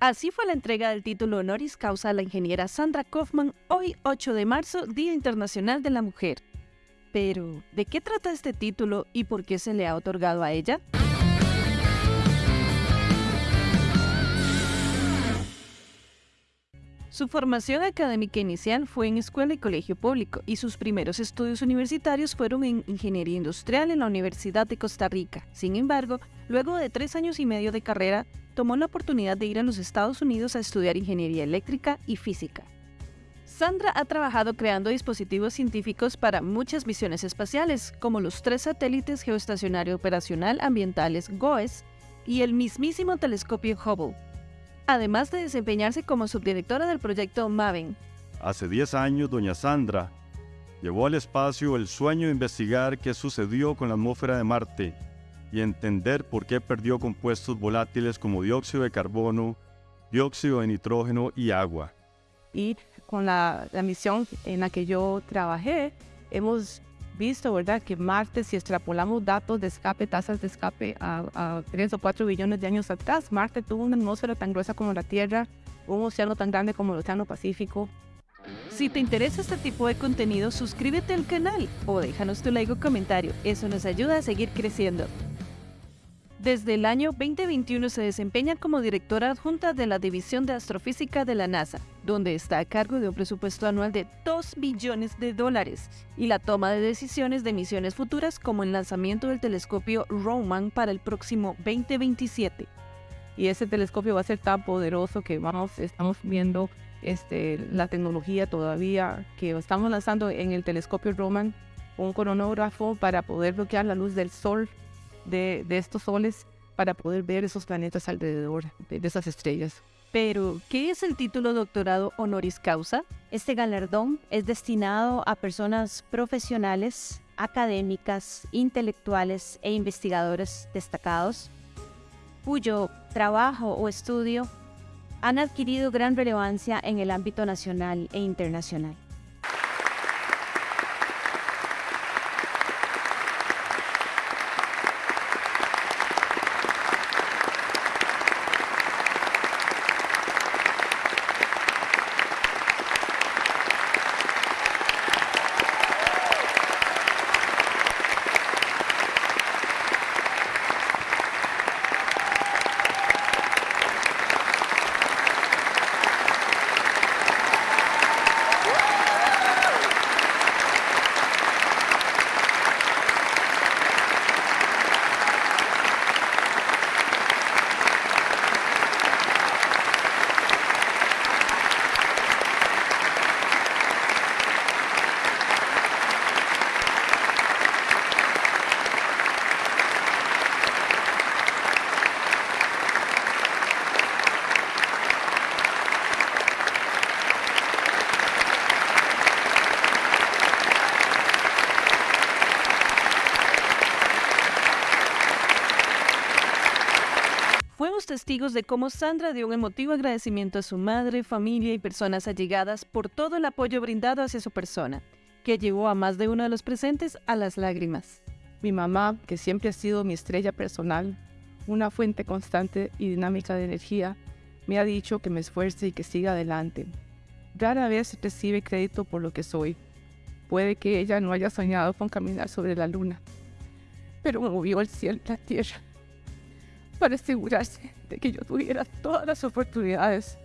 Así fue la entrega del título honoris causa a la ingeniera Sandra Kaufman hoy 8 de marzo, Día Internacional de la Mujer. Pero, ¿de qué trata este título y por qué se le ha otorgado a ella? Su formación académica inicial fue en escuela y colegio público y sus primeros estudios universitarios fueron en ingeniería industrial en la Universidad de Costa Rica. Sin embargo, luego de tres años y medio de carrera, tomó la oportunidad de ir a los Estados Unidos a estudiar ingeniería eléctrica y física. Sandra ha trabajado creando dispositivos científicos para muchas misiones espaciales, como los tres satélites geoestacionario operacional ambientales GOES y el mismísimo telescopio Hubble, además de desempeñarse como subdirectora del proyecto MAVEN. Hace 10 años, doña Sandra llevó al espacio el sueño de investigar qué sucedió con la atmósfera de Marte y entender por qué perdió compuestos volátiles como dióxido de carbono, dióxido de nitrógeno y agua. Y con la, misión en la que yo trabajé, hemos visto, ¿verdad?, que Marte, si extrapolamos datos de escape, tasas de escape a, a 3 o 4 billones de años atrás, Marte tuvo una atmósfera tan gruesa como la Tierra, un océano tan grande como el Océano Pacífico. Si te interesa este tipo de contenido, suscríbete al canal o déjanos tu like o comentario. Eso nos ayuda a seguir creciendo. Desde el año 2021 se desempeña como directora adjunta de la División de Astrofísica de la NASA, donde está a cargo de un presupuesto anual de 2 billones de dólares y la toma de decisiones de misiones futuras como el lanzamiento del telescopio Roman para el próximo 2027. Y ese telescopio va a ser tan poderoso que vamos, estamos viendo este, la tecnología todavía que estamos lanzando en el telescopio Roman, un coronógrafo para poder bloquear la luz del sol de, estos soles para poder ver esos planetas alrededor de, esas estrellas. Pero, ¿qué es el título doctorado honoris causa? Este galardón es destinado a personas profesionales, académicas, intelectuales e investigadores destacados cuyo trabajo o estudio han adquirido gran relevancia en el ámbito nacional e internacional. Testigos de cómo Sandra dio un emotivo agradecimiento a su madre, familia y personas allegadas por todo el apoyo brindado hacia su persona, que llevó a más de uno de los presentes a las lágrimas. Mi mamá, que siempre ha sido mi estrella personal, una fuente constante y dinámica de energía, me ha dicho que me esfuerce y que siga adelante. Rara vez recibe crédito por lo que soy. Puede que ella no haya soñado con caminar sobre la luna, pero movió el cielo y la tierra para asegurarse de que yo tuviera todas las oportunidades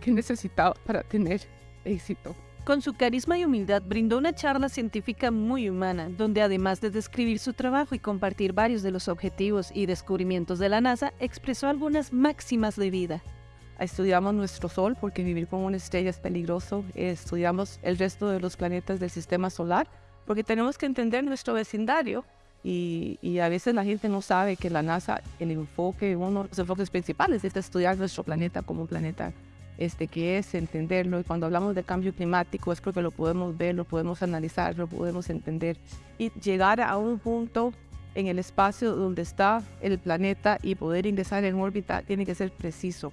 que necesitaba para tener éxito. Con su carisma y humildad brindó una charla científica muy humana, donde además de describir su trabajo y compartir varios de los objetivos y descubrimientos de la NASA, expresó algunas máximas de vida. Estudiamos nuestro Sol porque vivir con una estrella es peligroso. Estudiamos el resto de los planetas del sistema solar porque tenemos que entender nuestro vecindario y, a veces la gente no sabe que la NASA, el enfoque, uno de los enfoques principales es estudiar nuestro planeta como un planeta este, que es entenderlo. Y cuando hablamos de cambio climático es porque lo podemos ver, lo podemos analizar, lo podemos entender. Y llegar a un punto en el espacio donde está el planeta y poder ingresar en órbita tiene que ser preciso.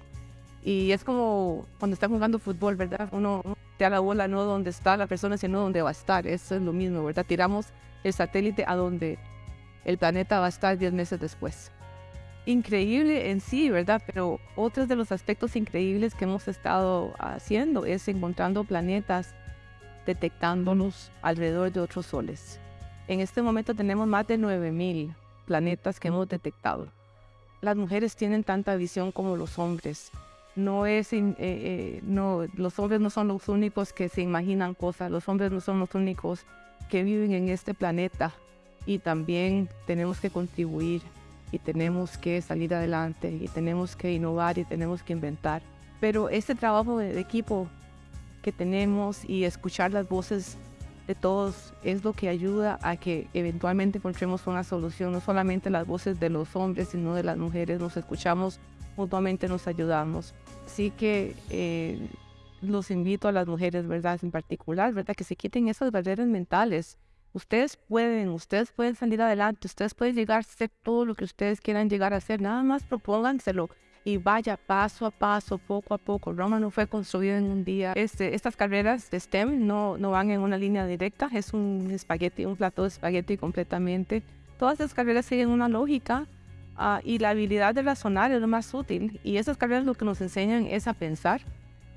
Y es como cuando está jugando fútbol, ¿verdad? Uno te da la bola no donde está la persona, sino donde va a estar. Eso es lo mismo, ¿verdad? Tiramos el satélite a donde el planeta va a estar 10 meses después. increíble en sí, ¿verdad? Pero otros de los aspectos increíbles que hemos estado haciendo es encontrando planetas, detectándolos alrededor de otros soles. En este momento tenemos más de 9000 planetas que hemos detectado. Las mujeres tienen tanta visión como los hombres. No es, eh, eh, no, los hombres no son los únicos que se imaginan cosas, los hombres no son los únicos que viven en este planeta y también tenemos que contribuir y tenemos que salir adelante y tenemos que innovar y tenemos que inventar. Pero este trabajo de, equipo que tenemos y escuchar las voces de todos es lo que ayuda a que eventualmente encontremos una solución, no solamente las voces de los hombres, sino de las mujeres, nos escuchamos mutuamente, nos ayudamos. Así que eh, los invito a las mujeres, ¿verdad? En particular, ¿verdad? Que se quiten esas barreras mentales Ustedes pueden, ustedes pueden salir adelante, ustedes pueden llegar a hacer todo lo que ustedes quieran llegar a hacer, nada más propónganselo y vaya paso a paso, poco a poco. Roma no fue construido en un día. Este, estas carreras de STEM no, no van en una línea directa, es un espagueti, un plato de espagueti completamente. Todas esas carreras siguen una lógica uh, y la habilidad de razonar es lo más útil. Y esas carreras lo que nos enseñan es a pensar.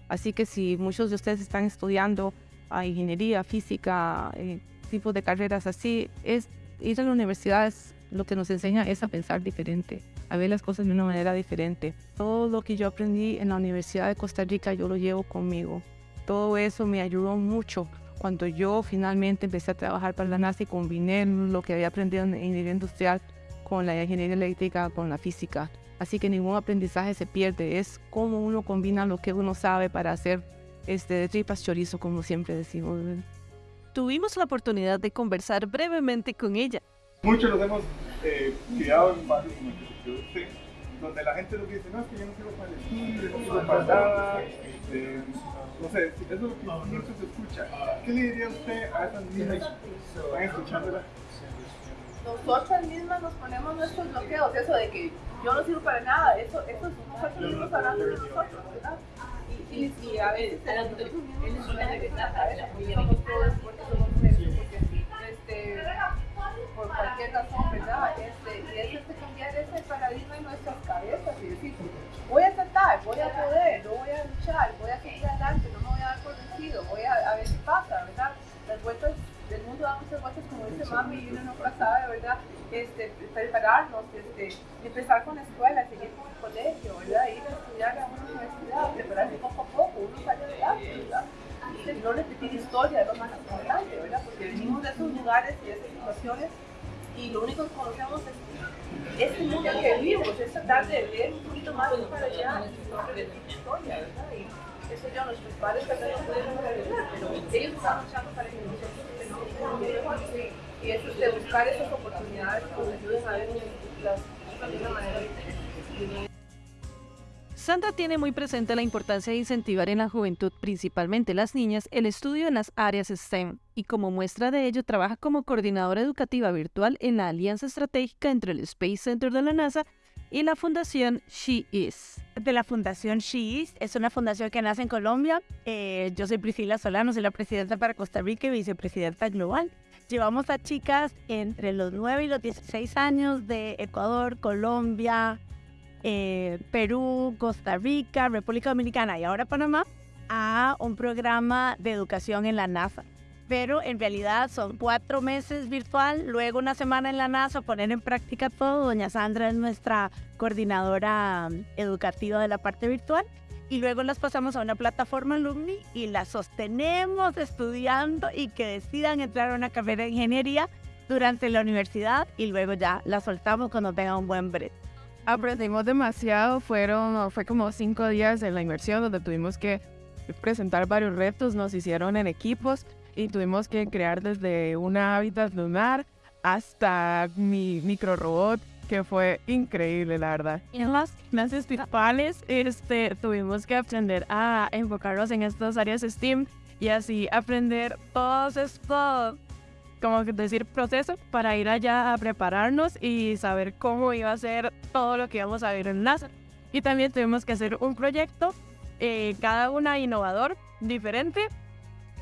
Así que si muchos de ustedes están estudiando uh, ingeniería, física, eh, tipos de carreras así, es ir a la universidad es, lo que nos enseña es a pensar diferente, a ver las cosas de una manera diferente. Todo lo que yo aprendí en la Universidad de Costa Rica yo lo llevo conmigo. Todo eso me ayudó mucho cuando yo finalmente empecé a trabajar para la NASA y combiné lo que había aprendido en ingeniería industrial con la ingeniería eléctrica, con la física. Así que ningún aprendizaje se pierde, es cómo uno combina lo que uno sabe para hacer este, de tripas chorizo, como siempre decimos tuvimos la oportunidad de conversar brevemente con ella. Muchos los hemos eh, criado en barrios como el que usted, donde la gente lo que dice, no, es que yo no quiero para el estudio, no quiero para nada, eh, no sé, eso es lo que siempre se escucha. ¿Qué le diría usted a esas niñas que están escuchándola? Nosotras mismas nos ponemos nuestros bloqueos, eso de que yo no sirvo para nada, eso, eso es nosotros mismos hablando de nosotros, ¿verdad? Y, a veces tenemos una cabeza, somos todos porque porque este, por cualquier razón, ¿verdad? Este, y es este cambiar ese paradigma en nuestras cabezas y decir, voy a tratar, voy a poder, no voy a luchar, voy a seguir adelante, no me voy a dar por vencido, voy a, a ver qué pasa, ¿verdad? Las vueltas del mundo damos muchas vueltas como dice mami y uno nunca sabe, ¿verdad? Este, prepararnos, este, empezar con la escuela, historia es lo más importante, ¿verdad? Porque venimos de esos lugares y de esas situaciones y lo único que conocemos es este mundo que vivimos, es tratar de ver un poquito más para allá no repetir historia, ¿verdad? Y eso ya nuestros padres que no pudieron repetir, pero ellos están luchando para que nosotros y es de buscar esas oportunidades que nos ayuden a ver Sandra tiene muy presente la importancia de incentivar en la juventud, principalmente las niñas, el estudio en las áreas STEM y como muestra de ello trabaja como coordinadora educativa virtual en la alianza estratégica entre el Space Center de la NASA y la fundación She Is. De la fundación She Is, es una fundación que nace en Colombia. Eh, yo soy Priscila Solano, soy la presidenta para Costa Rica y vicepresidenta global. Llevamos a chicas entre los 9 y los 16 años de Ecuador, Colombia, eh, Perú, Costa Rica, República Dominicana y ahora Panamá a un programa de educación en la NASA pero en realidad son cuatro meses virtual, luego una semana en la NASA, poner en práctica todo. Doña Sandra es nuestra coordinadora um, educativa de la parte virtual y luego las pasamos a una plataforma alumni y las sostenemos estudiando y que decidan entrar a una carrera de ingeniería durante la universidad y luego ya las soltamos cuando tengan un buen brete. Aprendimos demasiado, fueron, fue como cinco días de la inmersión donde tuvimos que presentar varios retos, nos hicieron en equipos y tuvimos que crear desde una hábitat lunar hasta mi micro robot que fue increíble, la verdad. En las clases principales este, tuvimos que aprender a enfocarnos en estas áreas STEAM y así aprender todos estos, como decir, procesos para ir allá a prepararnos y saber cómo iba a ser todo lo que íbamos a ver en NASA. Y también tuvimos que hacer un proyecto, eh, cada una innovador, diferente,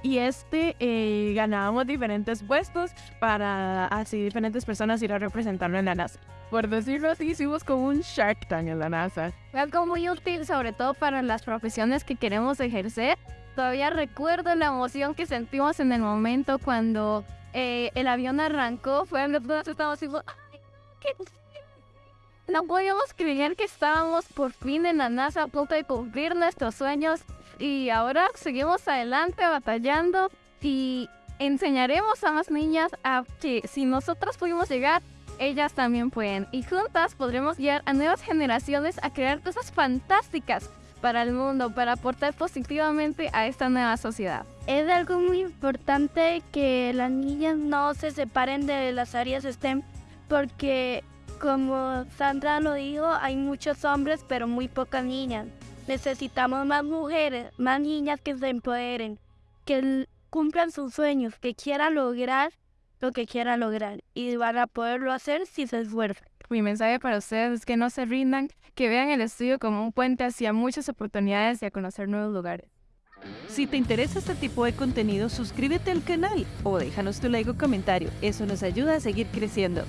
y este eh, ganábamos diferentes puestos para así diferentes personas ir a representarlo en la NASA. Por decirlo así, hicimos como un Shark Tank en la NASA. Fue algo muy útil, sobre todo para las profesiones que queremos ejercer. Todavía recuerdo la emoción que sentimos en el momento cuando eh, el avión arrancó. Fue todos estábamos así, ¡ay, no podíamos creer que estábamos por fin en la NASA a punto de cumplir nuestros sueños y ahora seguimos adelante batallando y enseñaremos a más niñas a que si nosotras pudimos llegar, ellas también pueden. Y juntas podremos guiar a nuevas generaciones a crear cosas fantásticas para el mundo, para aportar positivamente a esta nueva sociedad. Es algo muy importante que las niñas no se separen de las áreas STEM porque como Sandra lo dijo, hay muchos hombres pero muy pocas niñas. Necesitamos más mujeres, más niñas que se empoderen, que cumplan sus sueños, que quieran lograr lo que quieran lograr y van a poderlo hacer si se esfuerzan. Mi mensaje para ustedes es que no se rindan, que vean el estudio como un puente hacia muchas oportunidades y a conocer nuevos lugares. Si te interesa este tipo de contenido, suscríbete al canal o déjanos tu like o comentario. Eso nos ayuda a seguir creciendo.